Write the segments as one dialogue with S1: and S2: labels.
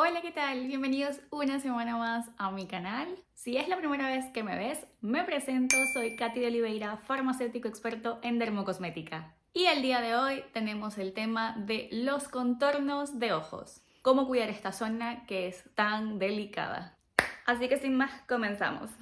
S1: Hola, ¿qué tal? Bienvenidos una semana más a mi canal. Si es la primera vez que me ves, me presento, soy Katy de Oliveira, farmacéutico experto en dermocosmética. Y el día de hoy tenemos el tema de los contornos de ojos. Cómo cuidar esta zona que es tan delicada. Así que sin más, comenzamos.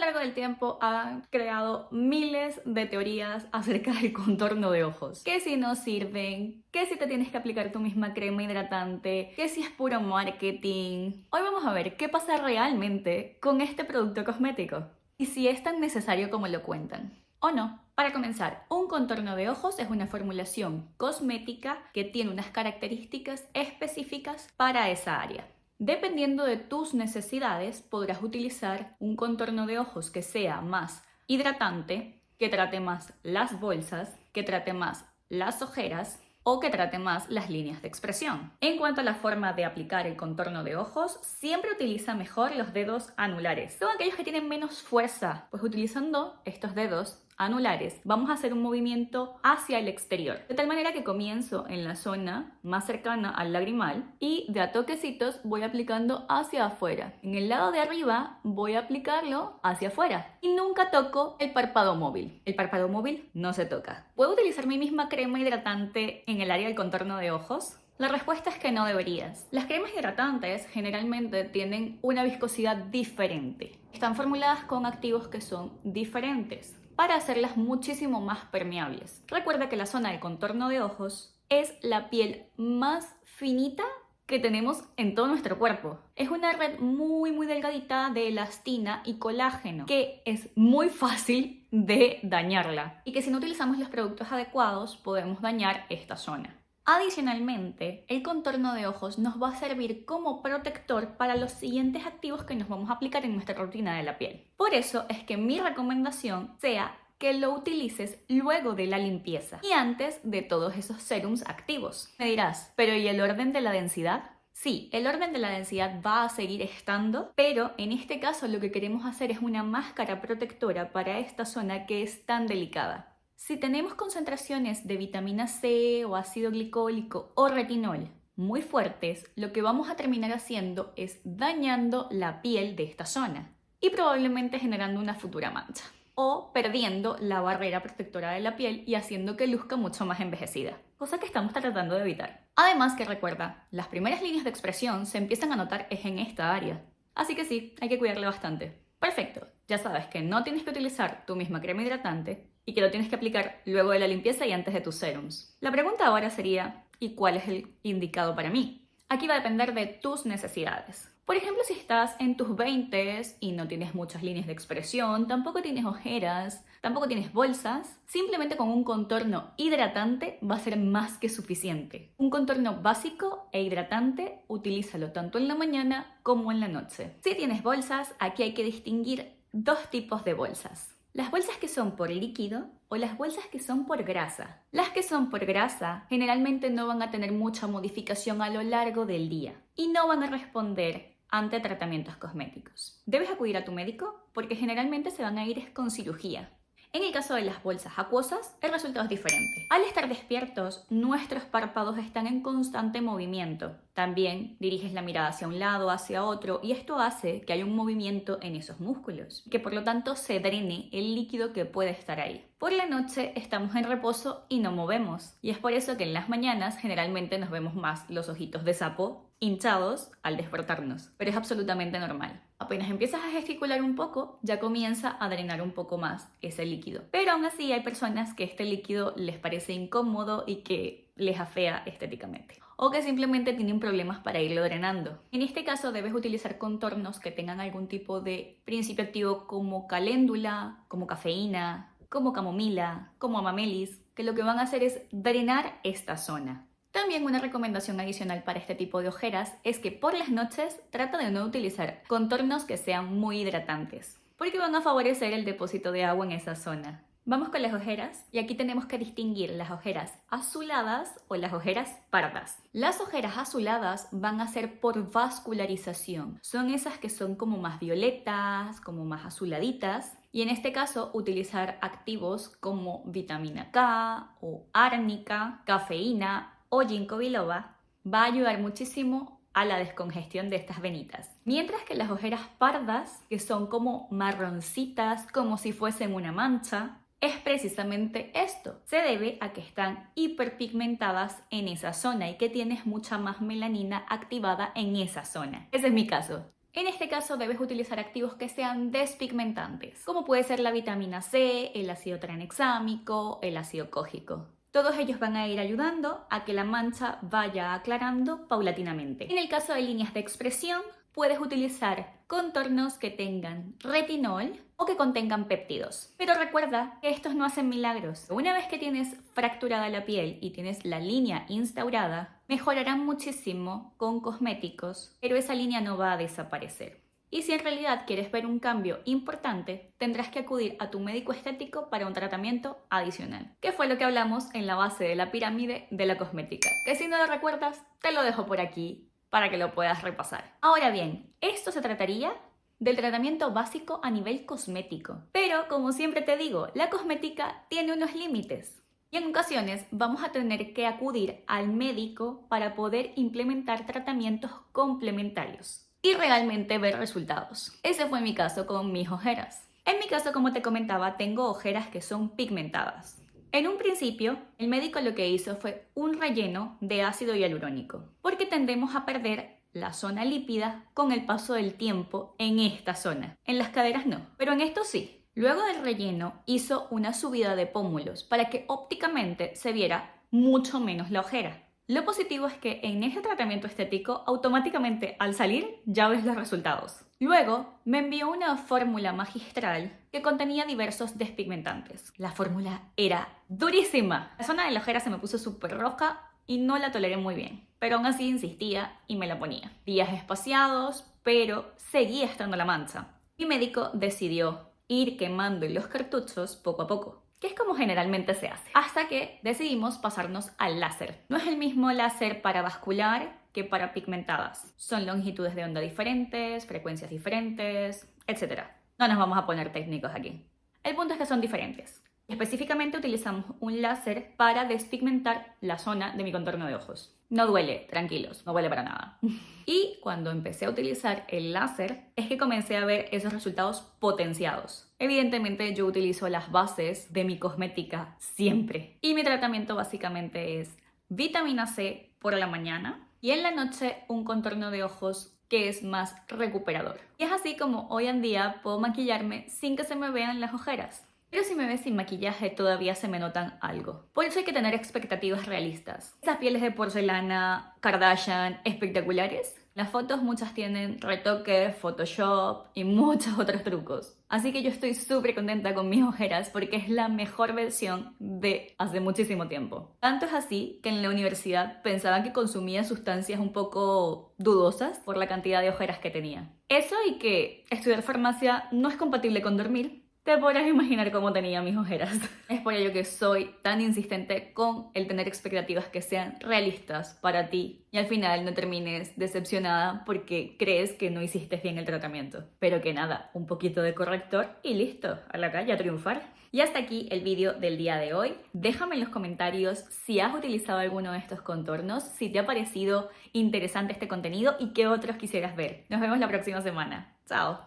S1: Del tiempo han creado miles de teorías acerca del contorno de ojos. Que si no sirven, que si te tienes que aplicar tu misma crema hidratante, que si es puro marketing. Hoy vamos a ver qué pasa realmente con este producto cosmético y si es tan necesario como lo cuentan. ¿O no? Para comenzar, un contorno de ojos es una formulación cosmética que tiene unas características específicas para esa área. Dependiendo de tus necesidades, podrás utilizar un contorno de ojos que sea más hidratante, que trate más las bolsas, que trate más las ojeras o que trate más las líneas de expresión. En cuanto a la forma de aplicar el contorno de ojos, siempre utiliza mejor los dedos anulares. Son aquellos que tienen menos fuerza, pues utilizando estos dedos anulares, vamos a hacer un movimiento hacia el exterior. De tal manera que comienzo en la zona más cercana al lagrimal y de a toquecitos voy aplicando hacia afuera. En el lado de arriba voy a aplicarlo hacia afuera. Y nunca toco el párpado móvil. El párpado móvil no se toca. ¿Puedo utilizar mi misma crema hidratante en el área del contorno de ojos? La respuesta es que no deberías. Las cremas hidratantes generalmente tienen una viscosidad diferente. Están formuladas con activos que son diferentes para hacerlas muchísimo más permeables. Recuerda que la zona de contorno de ojos es la piel más finita que tenemos en todo nuestro cuerpo. Es una red muy muy delgadita de elastina y colágeno que es muy fácil de dañarla y que si no utilizamos los productos adecuados podemos dañar esta zona. Adicionalmente, el contorno de ojos nos va a servir como protector para los siguientes activos que nos vamos a aplicar en nuestra rutina de la piel. Por eso es que mi recomendación sea que lo utilices luego de la limpieza y antes de todos esos serums activos. Me dirás, ¿pero y el orden de la densidad? Sí, el orden de la densidad va a seguir estando, pero en este caso lo que queremos hacer es una máscara protectora para esta zona que es tan delicada. Si tenemos concentraciones de vitamina C o ácido glicólico o retinol muy fuertes, lo que vamos a terminar haciendo es dañando la piel de esta zona y probablemente generando una futura mancha o perdiendo la barrera protectora de la piel y haciendo que luzca mucho más envejecida, cosa que estamos tratando de evitar. Además que recuerda, las primeras líneas de expresión se empiezan a notar es en esta área, así que sí, hay que cuidarle bastante. Perfecto, ya sabes que no tienes que utilizar tu misma crema hidratante y que lo tienes que aplicar luego de la limpieza y antes de tus serums. La pregunta ahora sería, ¿y cuál es el indicado para mí? Aquí va a depender de tus necesidades. Por ejemplo, si estás en tus 20 y no tienes muchas líneas de expresión, tampoco tienes ojeras, tampoco tienes bolsas, simplemente con un contorno hidratante va a ser más que suficiente. Un contorno básico e hidratante, utilízalo tanto en la mañana como en la noche. Si tienes bolsas, aquí hay que distinguir dos tipos de bolsas. Las bolsas que son por líquido o las bolsas que son por grasa. Las que son por grasa generalmente no van a tener mucha modificación a lo largo del día y no van a responder ante tratamientos cosméticos. Debes acudir a tu médico porque generalmente se van a ir con cirugía en el caso de las bolsas acuosas, el resultado es diferente. Al estar despiertos, nuestros párpados están en constante movimiento. También diriges la mirada hacia un lado, hacia otro, y esto hace que haya un movimiento en esos músculos, que por lo tanto se drene el líquido que puede estar ahí. Por la noche estamos en reposo y no movemos, y es por eso que en las mañanas generalmente nos vemos más los ojitos de sapo hinchados al despertarnos, pero es absolutamente normal. Apenas empiezas a gesticular un poco, ya comienza a drenar un poco más ese líquido. Pero aún así hay personas que este líquido les parece incómodo y que les afea estéticamente. O que simplemente tienen problemas para irlo drenando. En este caso debes utilizar contornos que tengan algún tipo de principio activo como caléndula, como cafeína, como camomila, como amamelis, que lo que van a hacer es drenar esta zona. También una recomendación adicional para este tipo de ojeras es que por las noches trata de no utilizar contornos que sean muy hidratantes, porque van a favorecer el depósito de agua en esa zona. Vamos con las ojeras y aquí tenemos que distinguir las ojeras azuladas o las ojeras pardas. Las ojeras azuladas van a ser por vascularización. Son esas que son como más violetas, como más azuladitas Y en este caso, utilizar activos como vitamina K o árnica, cafeína o ginkgo biloba va a ayudar muchísimo a la descongestión de estas venitas. Mientras que las ojeras pardas, que son como marroncitas, como si fuesen una mancha, es precisamente esto. Se debe a que están hiperpigmentadas en esa zona y que tienes mucha más melanina activada en esa zona. Ese es mi caso. En este caso debes utilizar activos que sean despigmentantes, como puede ser la vitamina C, el ácido tranexámico, el ácido cógico. Todos ellos van a ir ayudando a que la mancha vaya aclarando paulatinamente. En el caso de líneas de expresión, puedes utilizar contornos que tengan retinol o que contengan péptidos. Pero recuerda que estos no hacen milagros. Una vez que tienes fracturada la piel y tienes la línea instaurada, mejorarán muchísimo con cosméticos, pero esa línea no va a desaparecer. Y si en realidad quieres ver un cambio importante, tendrás que acudir a tu médico estético para un tratamiento adicional, que fue lo que hablamos en la base de la pirámide de la cosmética. Que si no lo recuerdas, te lo dejo por aquí para que lo puedas repasar. Ahora bien, esto se trataría del tratamiento básico a nivel cosmético. Pero, como siempre te digo, la cosmética tiene unos límites. Y en ocasiones vamos a tener que acudir al médico para poder implementar tratamientos complementarios y realmente ver resultados. Ese fue mi caso con mis ojeras. En mi caso, como te comentaba, tengo ojeras que son pigmentadas. En un principio, el médico lo que hizo fue un relleno de ácido hialurónico, porque tendemos a perder la zona lípida con el paso del tiempo en esta zona. En las caderas no, pero en esto sí. Luego del relleno hizo una subida de pómulos para que ópticamente se viera mucho menos la ojera. Lo positivo es que en este tratamiento estético automáticamente al salir ya ves los resultados. Luego me envió una fórmula magistral que contenía diversos despigmentantes. La fórmula era durísima. La zona de la ojera se me puso súper roja y no la toleré muy bien. Pero aún así insistía y me la ponía. Días espaciados, pero seguía estando la mancha. Mi médico decidió ir quemando los cartuchos poco a poco que es como generalmente se hace. Hasta que decidimos pasarnos al láser. No es el mismo láser para vascular que para pigmentadas. Son longitudes de onda diferentes, frecuencias diferentes, etc. No nos vamos a poner técnicos aquí. El punto es que son diferentes. Específicamente utilizamos un láser para despigmentar la zona de mi contorno de ojos. No duele, tranquilos, no duele para nada. Y cuando empecé a utilizar el láser es que comencé a ver esos resultados potenciados. Evidentemente yo utilizo las bases de mi cosmética siempre. Y mi tratamiento básicamente es vitamina C por la mañana y en la noche un contorno de ojos que es más recuperador. Y es así como hoy en día puedo maquillarme sin que se me vean las ojeras. Pero si me ves sin maquillaje todavía se me notan algo. Por eso hay que tener expectativas realistas. Esas pieles de porcelana, Kardashian, espectaculares, las fotos muchas tienen retoque, Photoshop y muchos otros trucos. Así que yo estoy súper contenta con mis ojeras porque es la mejor versión de hace muchísimo tiempo. Tanto es así que en la universidad pensaba que consumía sustancias un poco dudosas por la cantidad de ojeras que tenía. Eso y que estudiar farmacia no es compatible con dormir, te podrás imaginar cómo tenía mis ojeras. Es por ello que soy tan insistente con el tener expectativas que sean realistas para ti y al final no termines decepcionada porque crees que no hiciste bien el tratamiento. Pero que nada, un poquito de corrector y listo, a la calle a triunfar. Y hasta aquí el vídeo del día de hoy. Déjame en los comentarios si has utilizado alguno de estos contornos, si te ha parecido interesante este contenido y qué otros quisieras ver. Nos vemos la próxima semana. Chao.